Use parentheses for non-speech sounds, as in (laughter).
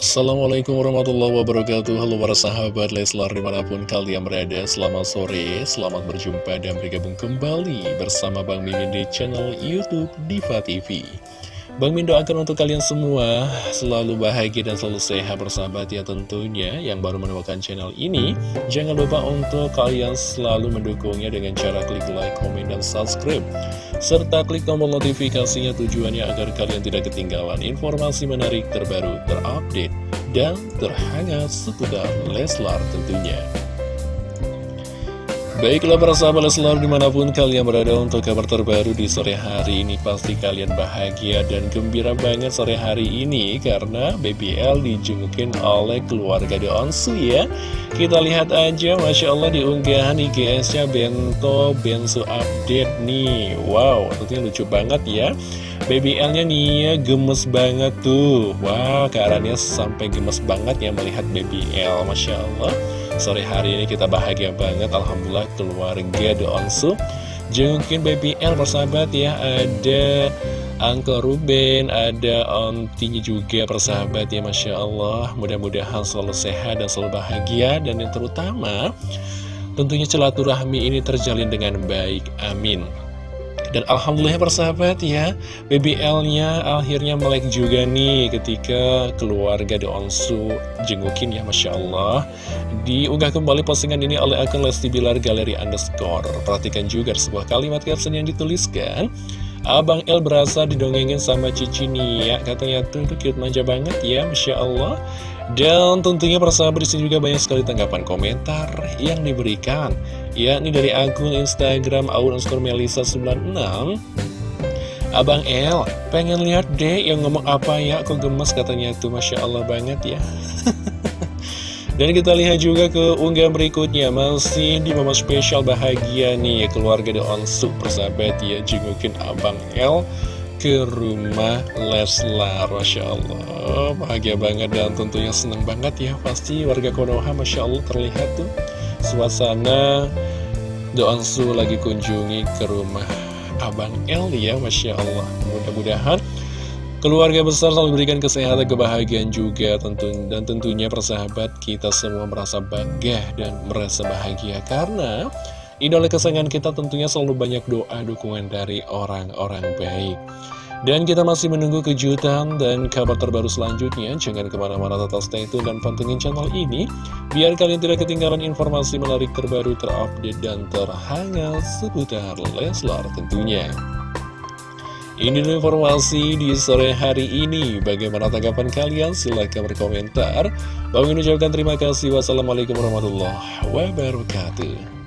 Assalamualaikum warahmatullahi wabarakatuh. Halo para sahabat Leslar di mana pun kalian berada Selamat sore, selamat berjumpa dan bergabung kembali Bersama Bang Mimin di channel Youtube Diva TV Bang Min doakan untuk kalian semua selalu bahagia dan selalu sehat bersahabat ya tentunya. Yang baru menemukan channel ini Jangan lupa untuk kalian selalu mendukungnya dengan cara klik like, komen, dan subscribe. Serta klik tombol notifikasinya tujuannya agar kalian tidak ketinggalan informasi menarik terbaru, terupdate, dan terhangat seputar Leslar tentunya Baiklah para sahabat Leslar di mana pun kalian berada untuk kabar terbaru di sore hari ini Pasti kalian bahagia dan gembira banget sore hari ini Karena BBL dijengukin oleh keluarga di Onsu ya. Kita lihat aja Masya Allah di unggahan IGS-nya Bento Bensu Update nih. Wow tentunya lucu banget ya. BBL-nya nih ya gemes banget tuh. Wow, sampai gemes banget ya melihat BBL Masya Allah Sore hari ini kita bahagia banget Alhamdulillah keluarga The Onsu. Jengukin Baby L persahabat ya Ada Uncle Ruben Ada ontinya juga persahabat ya Masya Allah. Mudah-mudahan selalu sehat dan selalu bahagia. Dan yang terutama Tentunya celaturahmi ini terjalin dengan baik Amin dan Alhamdulillah persahabat ya BBL-nya akhirnya melek juga nih ketika keluarga Onsu jengukin ya Masya Allah. Diunggah kembali postingan ini oleh akun Lesti Bilar Galeri Underscore. Perhatikan juga sebuah kalimat caption yang dituliskan Abang El berasa didongengin sama Cici nih ya. Katanya tuh, tuh cute manja banget ya Masya Allah. Dan tentunya persahabat di sini juga banyak sekali tanggapan komentar yang diberikan. Yakni dari akun Instagram Aun Melisa 96 Abang El, pengen lihat deh yang ngomong apa ya, kok gemes katanya tuh, Masya Allah banget ya. (laughs) Dan kita lihat juga ke unggahan berikutnya, masih di momen spesial bahagia nih, keluarga The Onsu, persahabat ya, jengukin Abang El ke rumah Leslar Masya Allah bahagia banget dan tentunya seneng banget ya. Pasti warga Konoha Masya Allah terlihat tuh suasana Doansu lagi kunjungi ke rumah Abang El ya Masya Allah. Mudah-mudahan keluarga besar selalu berikan kesehatan kebahagiaan juga tentu dan tentunya persahabat kita semua merasa bangga dan merasa bahagia karena Idola kesayangan kita tentunya selalu banyak doa dukungan dari orang-orang baik. Dan kita masih menunggu kejutan dan kabar terbaru selanjutnya. Jangan ke mana-mana tetap stay tune dan pantengin channel ini. Biar kalian tidak ketinggalan informasi menarik terbaru, terupdate, dan terhangat seputar Leslar tentunya. Ini dulu informasi di sore hari ini. Bagaimana tanggapan kalian? Silahkan berkomentar. Bang ucapkan terima kasih. Wassalamualaikum warahmatullahi wabarakatuh.